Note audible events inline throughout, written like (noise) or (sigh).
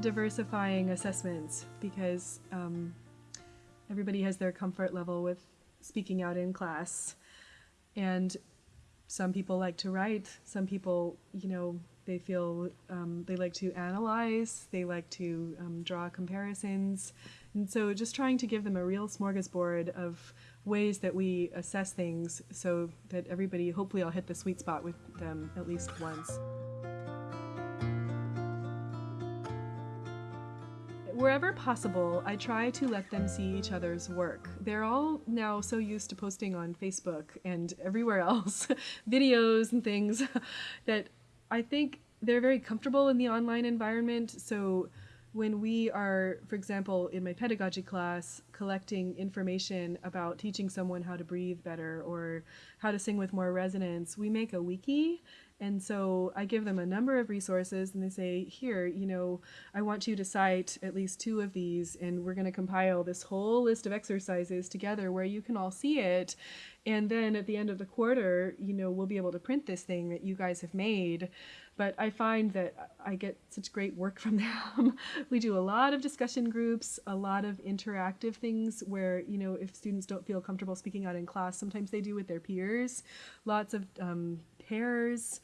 diversifying assessments because um, everybody has their comfort level with speaking out in class. And some people like to write, some people, you know, they feel um, they like to analyze, they like to um, draw comparisons. And so just trying to give them a real smorgasbord of ways that we assess things so that everybody, hopefully I'll hit the sweet spot with them at least once. Wherever possible, I try to let them see each other's work. They're all now so used to posting on Facebook and everywhere (laughs) else videos and things (laughs) that I think they're very comfortable in the online environment. So when we are, for example, in my pedagogy class, collecting information about teaching someone how to breathe better or how to sing with more resonance, we make a wiki. And so I give them a number of resources and they say, here, you know, I want you to cite at least two of these and we're going to compile this whole list of exercises together where you can all see it. And then at the end of the quarter, you know, we'll be able to print this thing that you guys have made but I find that I get such great work from (laughs) them. we do a lot of discussion groups, a lot of interactive things where, you know, if students don't feel comfortable speaking out in class, sometimes they do with their peers. Lots of um, pairs,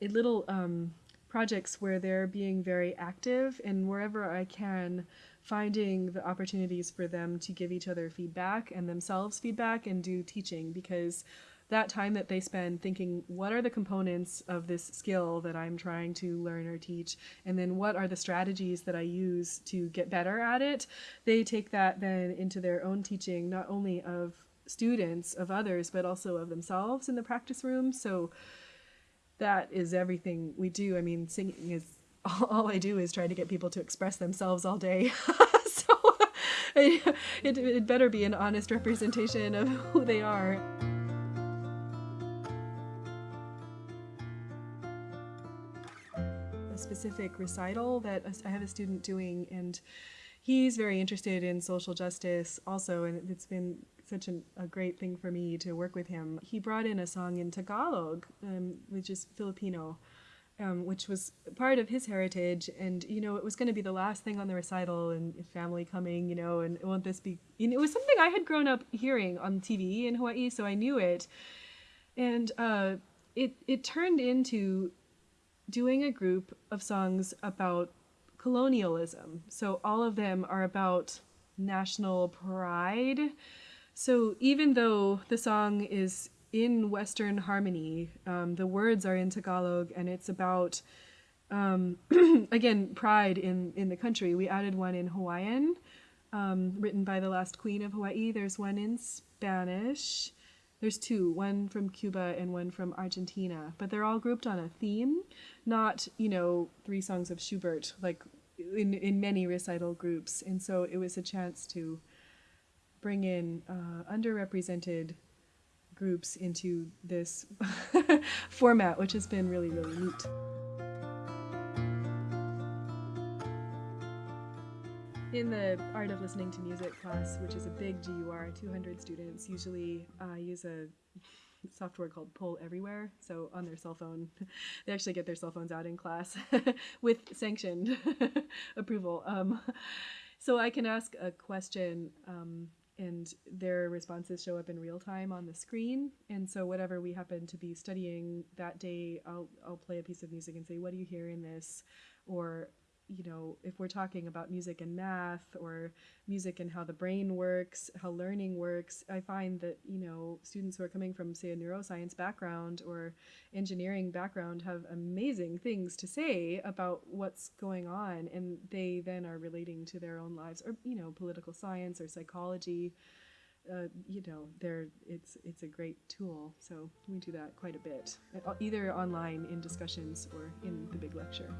little um, projects where they're being very active and wherever I can, finding the opportunities for them to give each other feedback and themselves feedback and do teaching because that time that they spend thinking, what are the components of this skill that I'm trying to learn or teach? And then what are the strategies that I use to get better at it? They take that then into their own teaching, not only of students, of others, but also of themselves in the practice room. So that is everything we do. I mean, singing is (laughs) all I do is try to get people to express themselves all day. (laughs) so it, (laughs) it, it better be an honest representation of who they are. A specific recital that I have a student doing, and he's very interested in social justice also, and it's been such an, a great thing for me to work with him. He brought in a song in Tagalog, um, which is Filipino, um, which was part of his heritage. And, you know, it was going to be the last thing on the recital and family coming, you know, and won't this be, know, it was something I had grown up hearing on TV in Hawaii, so I knew it. And uh, it, it turned into doing a group of songs about colonialism. So all of them are about national pride. So even though the song is in Western harmony, um, the words are in Tagalog and it's about, um, (clears throat) again, pride in, in the country. We added one in Hawaiian, um, written by the last queen of Hawaii. There's one in Spanish. There's two, one from Cuba and one from Argentina, but they're all grouped on a theme, not, you know, three songs of Schubert, like in, in many recital groups. And so it was a chance to bring in uh, underrepresented groups into this (laughs) format, which has been really, really neat. In the Art of Listening to Music class, which is a big GUR, 200 students usually uh, use a software called Poll Everywhere. So on their cell phone, (laughs) they actually get their cell phones out in class (laughs) with sanctioned (laughs) approval. Um, so I can ask a question um, and their responses show up in real time on the screen. And so whatever we happen to be studying that day, I'll, I'll play a piece of music and say, what do you hear in this? Or you know, if we're talking about music and math or music and how the brain works, how learning works, I find that, you know, students who are coming from, say, a neuroscience background or engineering background have amazing things to say about what's going on. And they then are relating to their own lives or, you know, political science or psychology. Uh, you know, there it's it's a great tool. So we do that quite a bit, either online in discussions or in the big lecture.